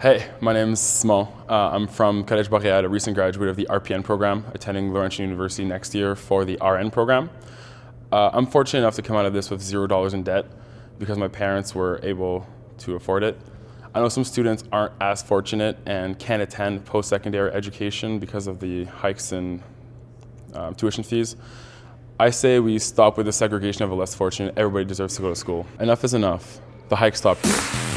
Hey, my name is Smo. Uh, I'm from Collège Boréal, a recent graduate of the RPN program, attending Laurentian University next year for the RN program. Uh, I'm fortunate enough to come out of this with zero dollars in debt because my parents were able to afford it. I know some students aren't as fortunate and can't attend post-secondary education because of the hikes in um, tuition fees. I say we stop with the segregation of the less fortunate. Everybody deserves to go to school. Enough is enough. The hike stopped here.